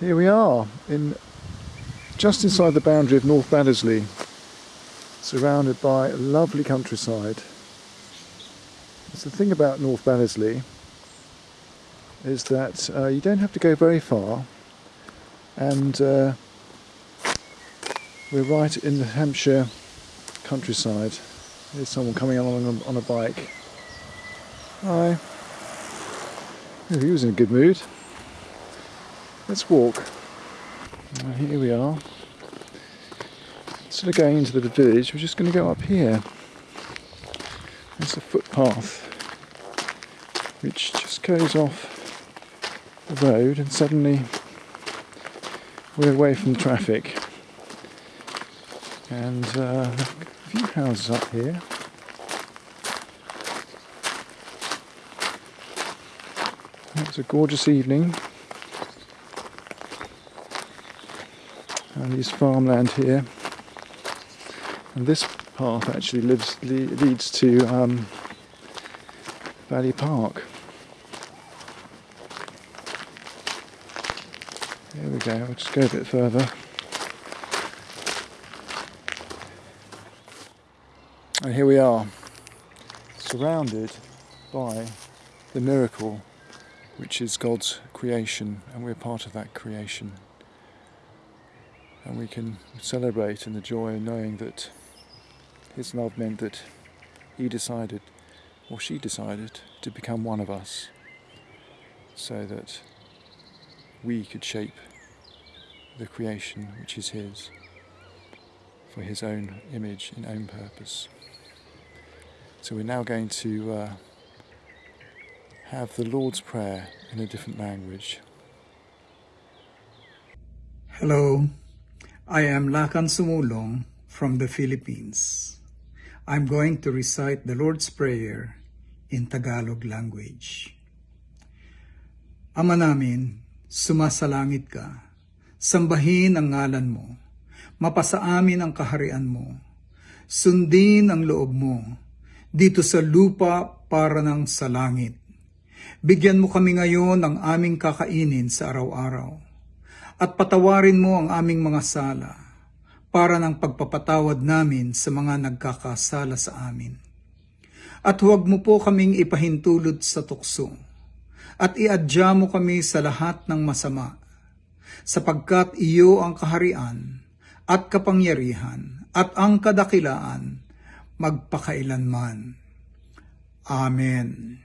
Here we are, in just inside the boundary of North Baddesley, surrounded by lovely countryside. It's the thing about North Baddesley is that uh, you don't have to go very far and uh, we're right in the Hampshire countryside. There's someone coming along on, a bike. Hi. He was in a good mood. Let's walk. Here we are. Instead of going into the village, we're just going to go up here. There's a footpath which just goes off the road and suddenly we're away from traffic. And uh, a few houses up here. It's a gorgeous evening. And farmland here. And this path actually lives, le leads to um, Valley Park. There we go, I'll just go a bit further. And here we are, surrounded by the miracle which is God's creation and we're part of that creation. And we can celebrate in the joy of knowing that His love meant that He decided, or she decided, to become one of us so that we could shape the creation which is His for His own image and own purpose. So we're now going to uh, have the Lord's Prayer in a different language. Hello, I am Lakan Sumulong from the Philippines. I'm going to recite the Lord's Prayer in Tagalog language. Ama namin, sumasalangit ka, sambahin ang ngalan mo, mapasa amin ang kaharian mo, sundin ang loob mo, dito sa lupa para ng sa langit. Bigyan mo kami ngayon ng aming kakainin sa araw-araw. At patawarin mo ang aming mga sala para ng pagpapatawad namin sa mga nagkakasala sa amin. At huwag mo po kaming ipahintulot sa tukso. At iadya mo kami sa lahat ng masama. Sapagkat iyo ang kaharian at kapangyarihan at ang kadakilaan magpakailanman. Amen.